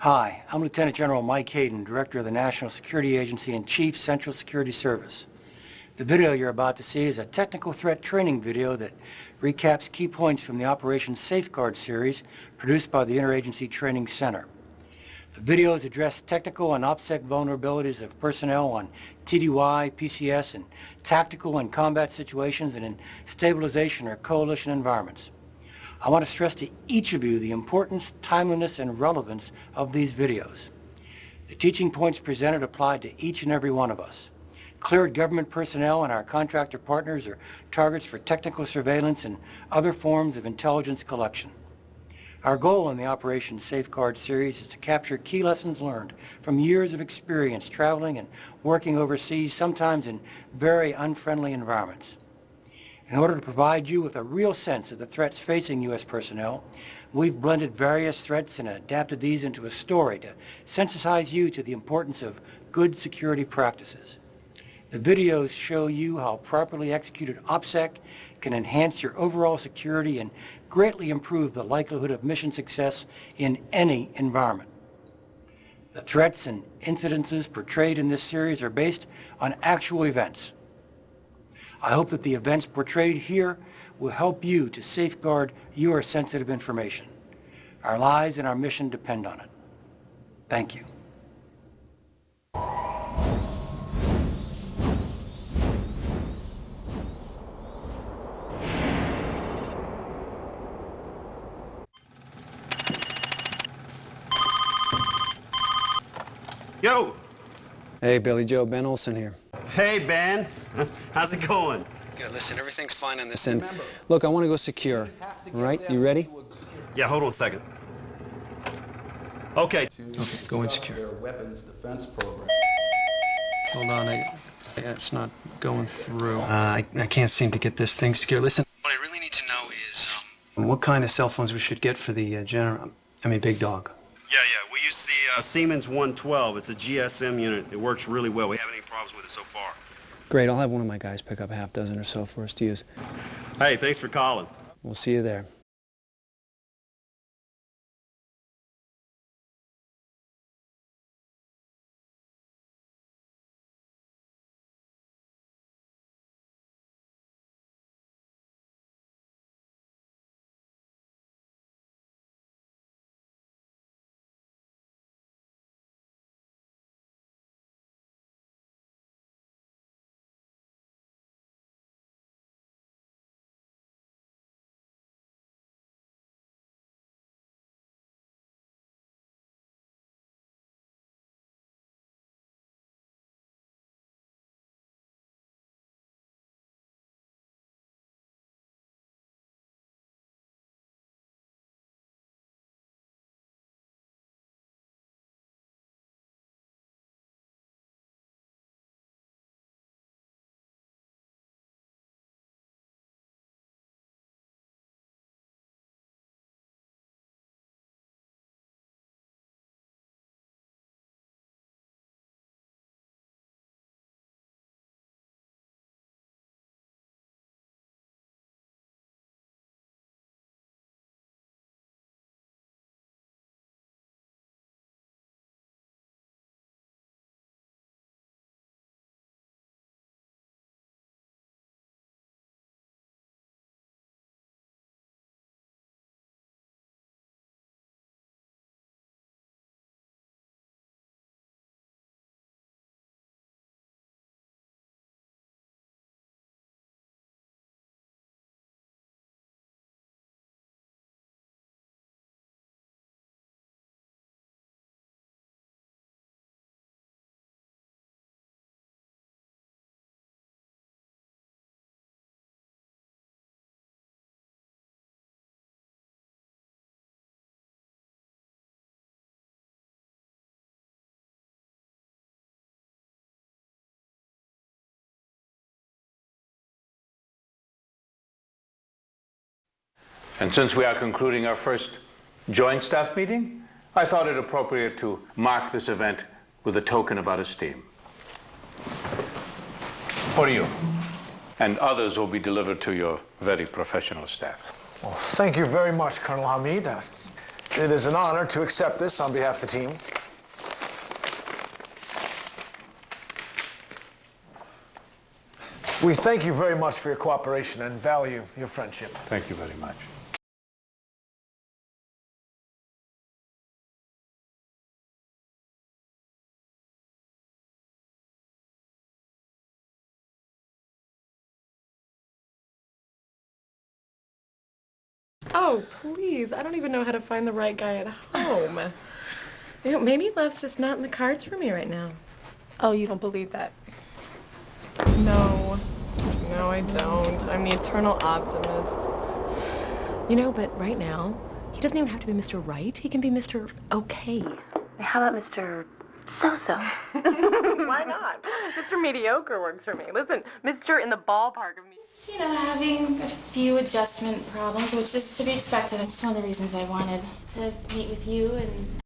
Hi, I'm Lieutenant General Mike Hayden, Director of the National Security Agency and Chief Central Security Service. The video you're about to see is a technical threat training video that recaps key points from the Operation Safeguard series produced by the Interagency Training Center. The videos address technical and OPSEC vulnerabilities of personnel on TDY, PCS, and tactical and combat situations and in stabilization or coalition environments. I want to stress to each of you the importance, timeliness, and relevance of these videos. The teaching points presented apply to each and every one of us. Cleared government personnel and our contractor partners are targets for technical surveillance and other forms of intelligence collection. Our goal in the Operation Safeguard series is to capture key lessons learned from years of experience traveling and working overseas, sometimes in very unfriendly environments. In order to provide you with a real sense of the threats facing U.S. personnel, we've blended various threats and adapted these into a story to sensitize you to the importance of good security practices. The videos show you how properly executed OPSEC can enhance your overall security and greatly improve the likelihood of mission success in any environment. The threats and incidences portrayed in this series are based on actual events I hope that the events portrayed here will help you to safeguard your sensitive information. Our lives and our mission depend on it. Thank you. Yo! Hey, Billy Joe, Ben Olson here. Hey, Ben. How's it going? Good. Listen, everything's fine on this end. Look, I want to go secure. Right? You ready? Yeah, hold on a second. Okay. Okay, go insecure. weapons defense program. Hold on, I, it's not going through. Uh, I, I can't seem to get this thing secure. Listen, what I really need to know is um, what kind of cell phones we should get for the uh, general. I mean, big dog. Yeah, yeah. We use the uh, Siemens 112. It's a GSM unit. It works really well. We haven't any problems with it so far. Great. I'll have one of my guys pick up a half dozen or so for us to use. Hey, thanks for calling. We'll see you there. And since we are concluding our first joint staff meeting, I thought it appropriate to mark this event with a token of our esteem. For you. And others will be delivered to your very professional staff. Well, thank you very much, Colonel Hamid. It is an honor to accept this on behalf of the team. We thank you very much for your cooperation and value your friendship. Thank you very much. Oh, please. I don't even know how to find the right guy at home. you know, maybe love's just not in the cards for me right now. Oh, you don't believe that? No. No, I don't. I'm the eternal optimist. You know, but right now, he doesn't even have to be Mr. Right. He can be Mr. Okay. How about Mr. So-so? Why not? Mr. Mediocre works for me. Listen, Mr. in the ballpark of me. You know, having a few adjustment problems, which is to be expected. It's one of the reasons I wanted to meet with you and